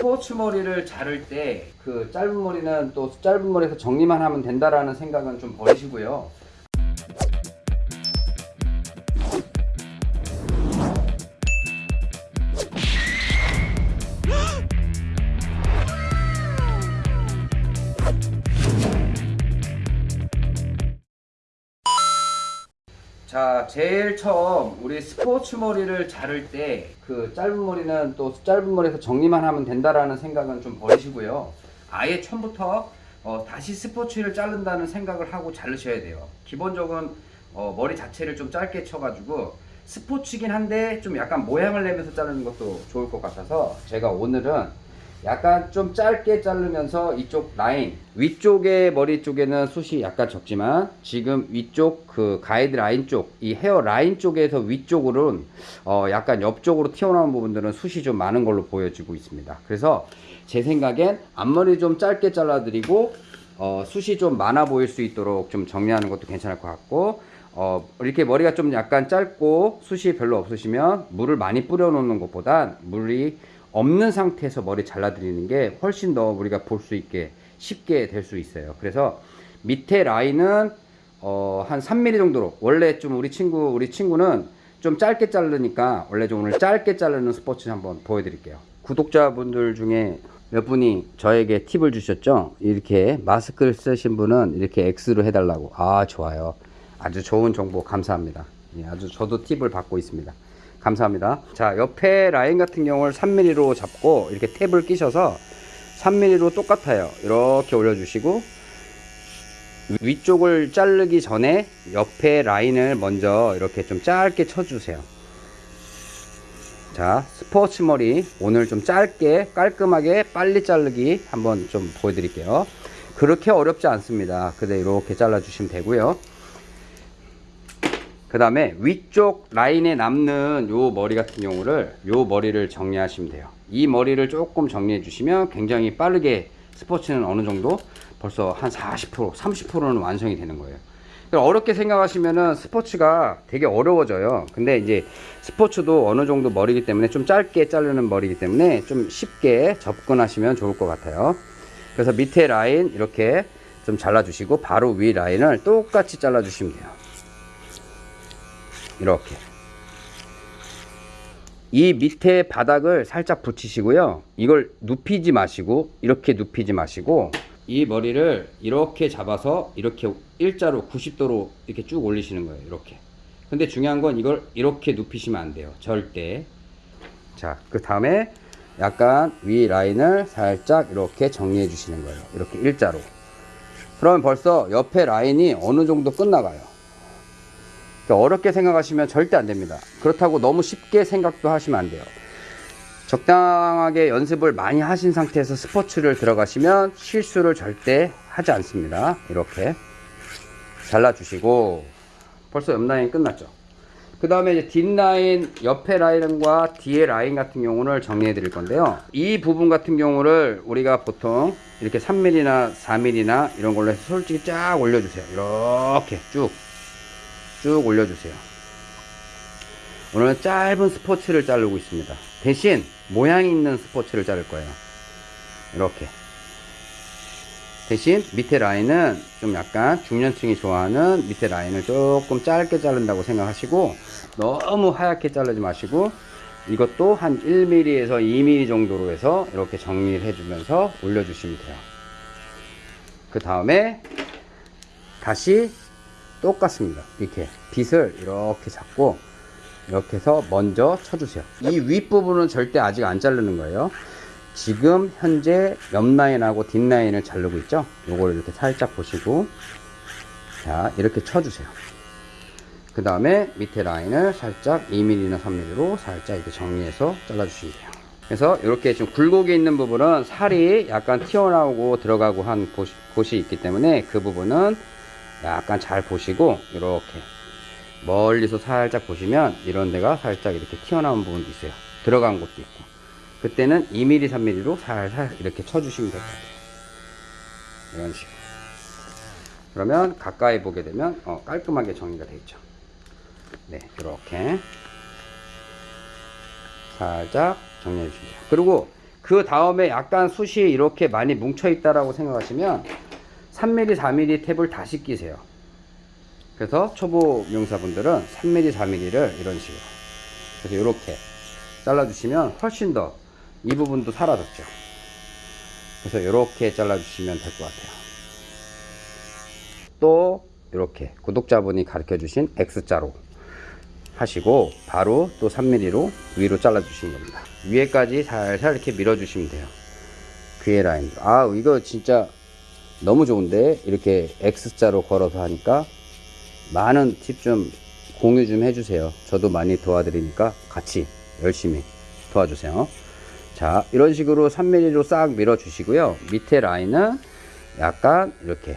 스포츠 머리를 자를 때 그 짧은 머리는 또 짧은 머리에서 정리만 하면 된다라는 생각은 좀 버리시고요. 제일 처음 우리 스포츠 머리를 자를 때 그 짧은 머리는 또 짧은 머리에서 정리만 하면 된다라는 생각은 좀 버리시고요. 아예 처음부터 어, 다시 스포츠를 자른다는 생각을 하고 자르셔야 돼요. 기본적으로 어, 머리 자체를 좀 짧게 쳐가지고 스포츠긴 한데 좀 약간 모양을 내면서 자르는 것도 좋을 것 같아서 제가 오늘은 약간 좀 짧게 자르면서 이쪽 라인 위쪽의 머리 쪽에는 숱이 약간 적지만 지금 위쪽 그 가이드 라인 쪽 이 헤어 라인 쪽에서 위쪽으로는 어 약간 옆쪽으로 튀어나온 부분들은 숱이 좀 많은 걸로 보여지고 있습니다. 그래서 제 생각엔 앞머리 좀 짧게 잘라 드리고 어 숱이 좀 많아 보일 수 있도록 좀 정리하는 것도 괜찮을 것 같고 어, 이렇게 머리가 좀 약간 짧고 숱이 별로 없으시면 물을 많이 뿌려 놓는 것보단 물이 없는 상태에서 머리 잘라 드리는 게 훨씬 더 우리가 볼 수 있게 쉽게 될 수 있어요. 그래서 밑에 라인은 어, 한 3mm 정도로. 원래 좀 우리 친구 우리 친구는 좀 짧게 자르니까 원래 좀 오늘 짧게 자르는 스포츠 한번 보여드릴게요. 구독자분들 중에 몇 분이 저에게 팁을 주셨죠? 이렇게 마스크를 쓰신 분은 이렇게 X로 해달라고. 아 좋아요. 아주 좋은 정보 감사합니다. 예, 아주 저도 팁을 받고 있습니다 감사합니다. 자 옆에 라인 같은 경우를 3mm로 잡고 이렇게 탭을 끼셔서 3mm로 똑같아요. 이렇게 올려주시고 위쪽을 자르기 전에 옆에 라인을 먼저 이렇게 좀 짧게 쳐주세요. 자 스포츠 머리 오늘 좀 짧게 깔끔하게 빨리 자르기 한번 좀 보여드릴게요. 그렇게 어렵지 않습니다. 근데 이렇게 잘라 주시면 되고요 그 다음에 위쪽 라인에 남는 요 머리 같은 경우를 요 머리를 정리하시면 돼요. 이 머리를 조금 정리해 주시면 굉장히 빠르게 스포츠는 어느 정도 벌써 한 40% 30%는 완성이 되는 거예요. 어렵게 생각하시면은 스포츠가 되게 어려워져요. 근데 이제 스포츠도 어느 정도 머리기 때문에 좀 짧게 자르는 머리기 때문에 좀 쉽게 접근하시면 좋을 것 같아요. 그래서 밑에 라인 이렇게 좀 잘라 주시고 바로 위 라인을 똑같이 잘라 주시면 돼요 이렇게. 이 밑에 바닥을 살짝 붙이시고요. 이걸 눕히지 마시고 이렇게 눕히지 마시고 이 머리를 이렇게 잡아서 이렇게 일자로 90도로 이렇게 쭉 올리시는 거예요 이렇게. 근데 중요한 건 이걸 이렇게 눕히시면 안 돼요 절대. 자그 다음에 약간 위 라인을 살짝 이렇게 정리해 주시는 거예요 이렇게 일자로. 그러면 벌써 옆에 라인이 어느 정도 끝나가요 어렵게 생각하시면 절대 안 됩니다. 그렇다고 너무 쉽게 생각도 하시면 안 돼요. 적당하게 연습을 많이 하신 상태에서 스포츠를 들어가시면 실수를 절대 하지 않습니다. 이렇게 잘라 주시고. 벌써 옆 라인 끝났죠? 그 다음에 이제 뒷라인 옆에 라인과 뒤에 라인 같은 경우를 정리해 드릴 건데요. 이 부분 같은 경우를 우리가 보통 이렇게 3mm나 4mm나 이런 걸로 해서 솔직히 쫙 올려주세요. 이렇게 쭉 쭉 올려주세요. 오늘은 짧은 스포츠를 자르고 있습니다. 대신 모양이 있는 스포츠를 자를 거예요. 이렇게. 대신 밑에 라인은 좀 약간 중년층이 좋아하는 밑에 라인을 조금 짧게 자른다고 생각하시고 너무 하얗게 자르지 마시고 이것도 한 1mm에서 2mm 정도로 해서 이렇게 정리를 해주면서 올려주시면 돼요. 그 다음에 다시 똑같습니다. 이렇게 빗을 이렇게 잡고 이렇게 해서 먼저 쳐주세요. 이 윗부분은 절대 아직 안 자르는 거예요. 지금 현재 옆라인하고 뒷라인을 자르고 있죠? 요걸 이렇게 살짝 보시고. 자 이렇게 쳐주세요. 그 다음에 밑에 라인을 살짝 2mm나 3mm로 살짝 이렇게 정리해서 잘라 주시면 돼요. 그래서 이렇게 좀 굴곡이 있는 부분은 살이 약간 튀어나오고 들어가고 한 곳이 있기 때문에 그 부분은 약간 잘 보시고 이렇게 멀리서 살짝 보시면 이런 데가 살짝 이렇게 튀어나온 부분도 있어요. 들어간 곳도 있고. 그때는 2mm 3mm로 살살 이렇게 쳐주시면 될 것 같아요. 이런 식으로. 그러면 가까이 보게 되면 어, 깔끔하게 정리가 되어 있죠. 네 이렇게. 살짝 정리해 주시면 돼요 그리고 그 다음에 약간 숱이 이렇게 많이 뭉쳐 있다라고 생각하시면 3mm, 4mm 탭을 다시 끼세요. 그래서 초보 미용사분들은 3mm, 4mm를 이런 식으로 그래서 이렇게 잘라주시면 훨씬 더 이 부분도 사라졌죠. 그래서 이렇게 잘라주시면 될 것 같아요. 또 이렇게 구독자분이 가르쳐 주신 X자로 하시고 바로 또 3mm로 위로 잘라 주시는 겁니다 위에까지 살살 이렇게 밀어 주시면 돼요 귀에 라인 아 이거 진짜 너무 좋은데 이렇게 X자로 걸어서 하니까 많은 팁 좀 공유 좀 해주세요. 저도 많이 도와드리니까 같이 열심히 도와주세요. 자 이런 식으로 3mm로 싹 밀어 주시고요. 밑에 라인은 약간 이렇게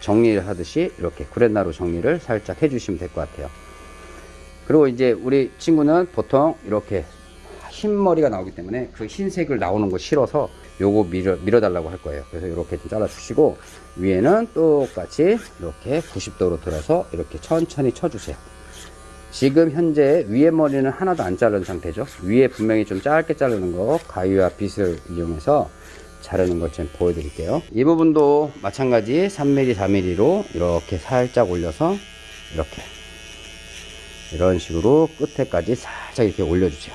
정리를 하듯이 이렇게 구렛나루 정리를 살짝 해주시면 될 것 같아요. 그리고 이제 우리 친구는 보통 이렇게 흰 머리가 나오기 때문에 그 흰색을 나오는 거 싫어서 요거 밀어, 밀어달라고 할 거예요. 그래서 이렇게 좀 잘라주시고 위에는 똑같이 이렇게 90도로 들어서 이렇게 천천히 쳐주세요. 지금 현재 위에 머리는 하나도 안 자른 상태죠. 위에 분명히 좀 짧게 자르는 거 가위와 빗을 이용해서 자르는 것 좀 보여드릴게요. 이 부분도 마찬가지 3mm, 4mm로 이렇게 살짝 올려서 이렇게 이런 식으로 끝에까지 살짝 이렇게 올려주세요.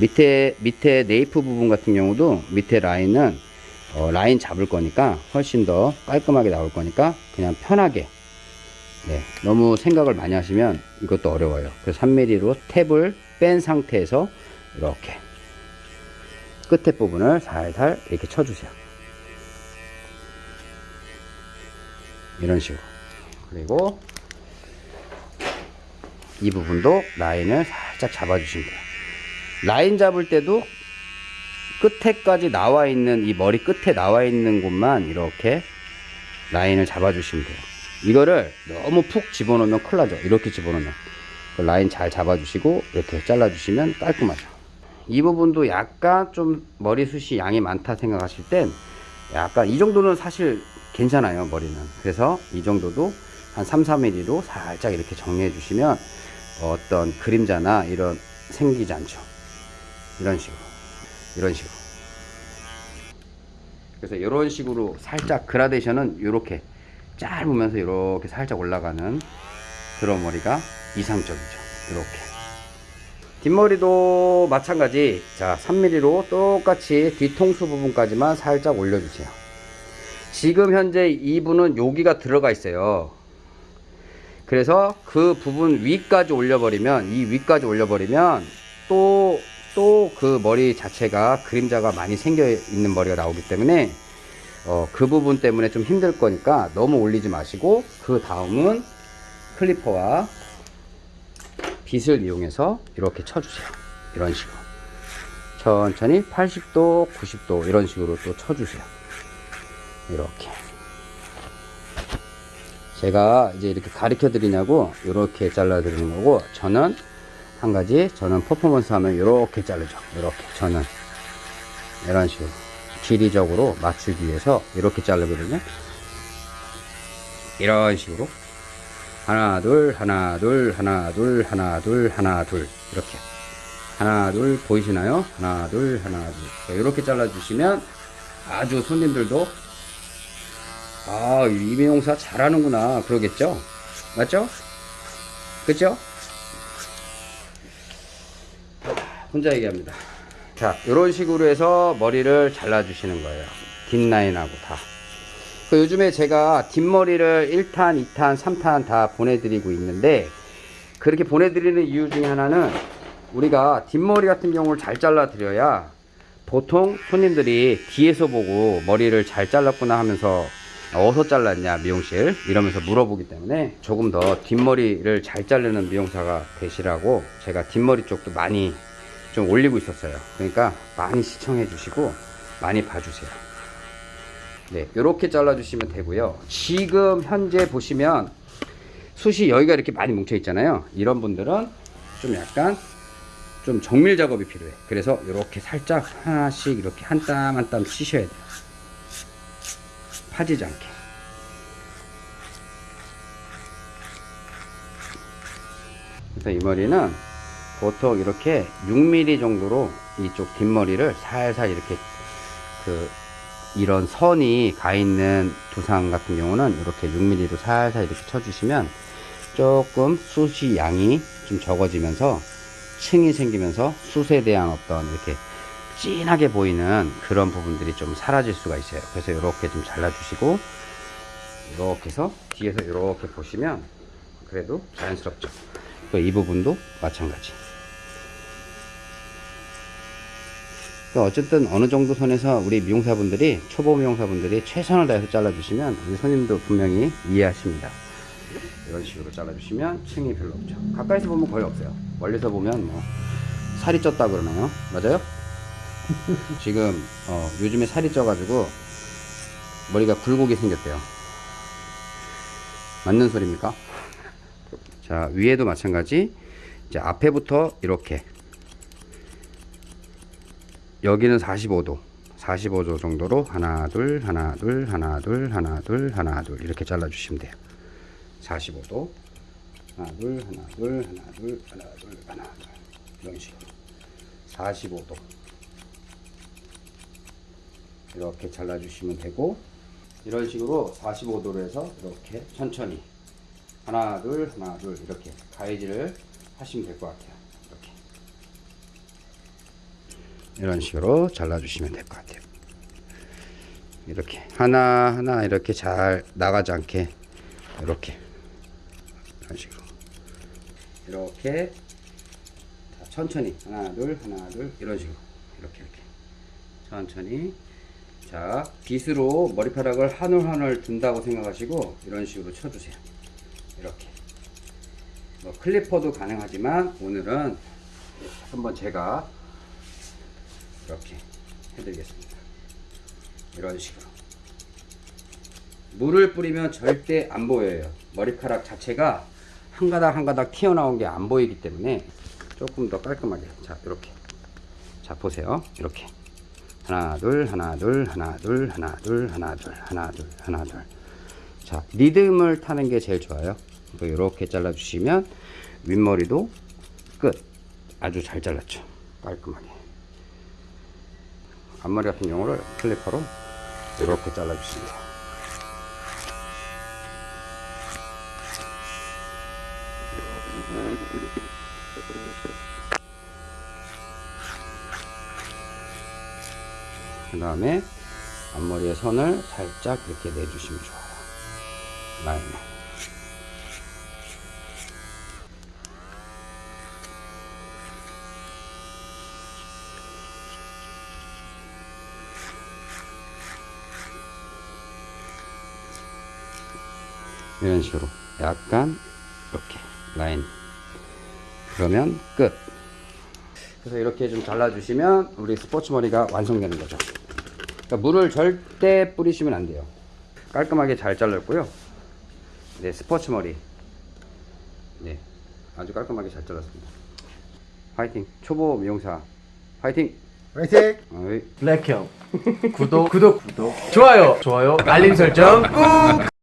밑에 밑에 네이프 부분 같은 경우도 밑에 라인은 어, 라인 잡을 거니까 훨씬 더 깔끔하게 나올 거니까 그냥 편하게 네, 너무 생각을 많이 하시면 이것도 어려워요. 그래서 3mm로 탭을 뺀 상태에서 이렇게 끝에 부분을 살살 이렇게 쳐주세요. 이런 식으로. 그리고 이 부분도 라인을 살짝 잡아주시면 돼요. 라인 잡을 때도 끝에까지 나와 있는 이 머리 끝에 나와 있는 곳만 이렇게 라인을 잡아주시면 돼요. 이거를 너무 푹 집어넣으면 큰일 나죠. 이렇게 집어넣으면. 그 라인 잘 잡아주시고 이렇게 잘라주시면 깔끔하죠. 이 부분도 약간 좀 머리숱이 양이 많다 생각하실 땐 약간 이 정도는 사실 괜찮아요 머리는 그래서 이 정도도 한 3, 4mm로 살짝 이렇게 정리해 주시면 어떤 그림자나 이런 생기지 않죠 이런 식으로 이런 식으로. 그래서 이런 식으로 살짝 그라데이션은 이렇게 짧으면서 이렇게 살짝 올라가는 그런 머리가 이상적이죠. 이렇게. 뒷머리도 마찬가지. 자 3mm로 똑같이 뒤통수 부분까지만 살짝 올려주세요. 지금 현재 이분은 여기가 들어가 있어요. 그래서 그 부분 위까지 올려버리면 이 위까지 올려버리면 또 또 그 머리 자체가 그림자가 많이 생겨 있는 머리가 나오기 때문에 어, 그 부분 때문에 좀 힘들 거니까 너무 올리지 마시고 그 다음은 클리퍼와 빗을 이용해서 이렇게 쳐주세요. 이런 식으로. 천천히 80도, 90도 이런 식으로 또 쳐주세요. 이렇게. 제가 이제 이렇게 가르쳐 드리냐고 이렇게 잘라 드리는 거고 저는 한 가지 저는 퍼포먼스 하면 이렇게 자르죠. 이렇게. 저는 이런 식으로 길이적으로 맞추기 위해서 이렇게 자르거든요. 이런 식으로. 하나 둘 하나 둘 하나 둘 하나 둘 하나 둘. 이렇게. 하나 둘 보이시나요? 하나 둘 하나 둘. 이렇게 잘라 주시면 아주 손님들도 아 이미용사 잘하는구나. 그러겠죠? 맞죠? 그죠 혼자 얘기합니다. 자 이런 식으로 해서 머리를 잘라 주시는 거예요. 뒷라인하고 다. 그 요즘에 제가 뒷머리를 1탄, 2탄, 3탄 다 보내드리고 있는데 그렇게 보내드리는 이유 중에 하나는 우리가 뒷머리 같은 경우를 잘 잘라 드려야 보통 손님들이 뒤에서 보고 머리를 잘 잘랐구나 하면서 어디서 잘랐냐 미용실? 이러면서 물어보기 때문에 조금 더 뒷머리를 잘 자르는 미용사가 되시라고 제가 뒷머리 쪽도 많이 좀 올리고 있었어요 그러니까 많이 시청해 주시고 많이 봐주세요 네, 이렇게 잘라 주시면 되고요. 지금 현재 보시면 숱이 여기가 이렇게 많이 뭉쳐 있잖아요. 이런 분들은 좀 약간 좀 정밀 작업이 필요해. 그래서 이렇게 살짝 하나씩 이렇게 한 땀 한땀 치셔야 돼요. 파지지 않게. 그래서 이 머리는 보통 이렇게 6mm 정도로 이쪽 뒷머리를 살살 이렇게 그 이런 선이 가 있는 두상 같은 경우는 이렇게 6mm로 살살 이렇게 쳐주시면 조금 숱이 양이 좀 적어지면서 층이 생기면서 숱에 대한 어떤 이렇게 진하게 보이는 그런 부분들이 좀 사라질 수가 있어요. 그래서 이렇게 좀 잘라주시고 이렇게 해서 뒤에서 이렇게 보시면 그래도 자연스럽죠. 또이 부분도 마찬가지. 어쨌든 어느 정도 선에서 우리 미용사분들이 초보 미용사분들이 최선을 다해서 잘라주시면 우리 손님도 분명히 이해하십니다. 이런 식으로 잘라주시면 층이 별로 없죠. 가까이서 보면 거의 없어요. 멀리서 보면 뭐 살이 쪘다 그러나요? 맞아요? 지금 어, 요즘에 살이 쪄가지고 머리가 굴곡이 생겼대요. 맞는 소리입니까? 자 위에도 마찬가지. 이제 앞에부터 이렇게 여기는 45도 45도 정도로 하나 둘 하나 둘 하나 둘 하나 둘 하나 둘 이렇게 잘라 주시면 돼요. 45도 하나 둘 하나 둘 하나 둘 하나 둘 하나 둘. 이런 식으로. 45도. 이렇게 잘라 주시면 되고 이런 식으로 45도로 해서 이렇게 천천히 하나 둘 하나 둘 이렇게 가이드를 하시면 될 것 같아요 이렇게 이런 식으로 잘라주시면 될 것 같아요. 이렇게 하나 하나 이렇게 잘 나가지 않게 이렇게 이런 식으로 이렇게 자, 천천히 하나 둘 하나 둘 이런 식으로 이렇게 이렇게 천천히 자 빗으로 머리카락을 한 올 한올 든다고 생각하시고 이런 식으로 쳐주세요. 이렇게 뭐 클리퍼도 가능하지만 오늘은 한번 제가 이렇게 해드리겠습니다. 이런 식으로. 물을 뿌리면 절대 안 보여요. 머리카락 자체가 한 가닥 한 가닥 튀어나온 게 안 보이기 때문에 조금 더 깔끔하게. 자, 이렇게. 자, 보세요. 이렇게. 하나, 둘, 하나, 둘, 하나, 둘, 하나, 둘, 하나, 둘, 하나, 둘, 하나, 둘. 자, 리듬을 타는 게 제일 좋아요. 또 이렇게 잘라 주시면 윗머리도 끝. 아주 잘 잘랐죠. 깔끔하게. 앞머리 같은 경우를 클리퍼로 이렇게 잘라주십니다. 그 다음에 앞머리의 선을 살짝 이렇게 내주시면 좋아요. 라인. 이런 식으로 약간 이렇게 라인. 그러면 끝. 그래서 이렇게 좀 잘라주시면 우리 스포츠 머리가 완성되는 거죠. 그러니까 물을 절대 뿌리시면 안 돼요. 깔끔하게 잘 잘랐고요. 네 스포츠 머리. 네 아주 깔끔하게 잘 잘랐습니다. 화이팅. 초보 미용사. 화이팅. 화이팅! 어이. 블랙형. 구독 구독. 구독. 좋아요. 좋아요. 알림 설정 꾹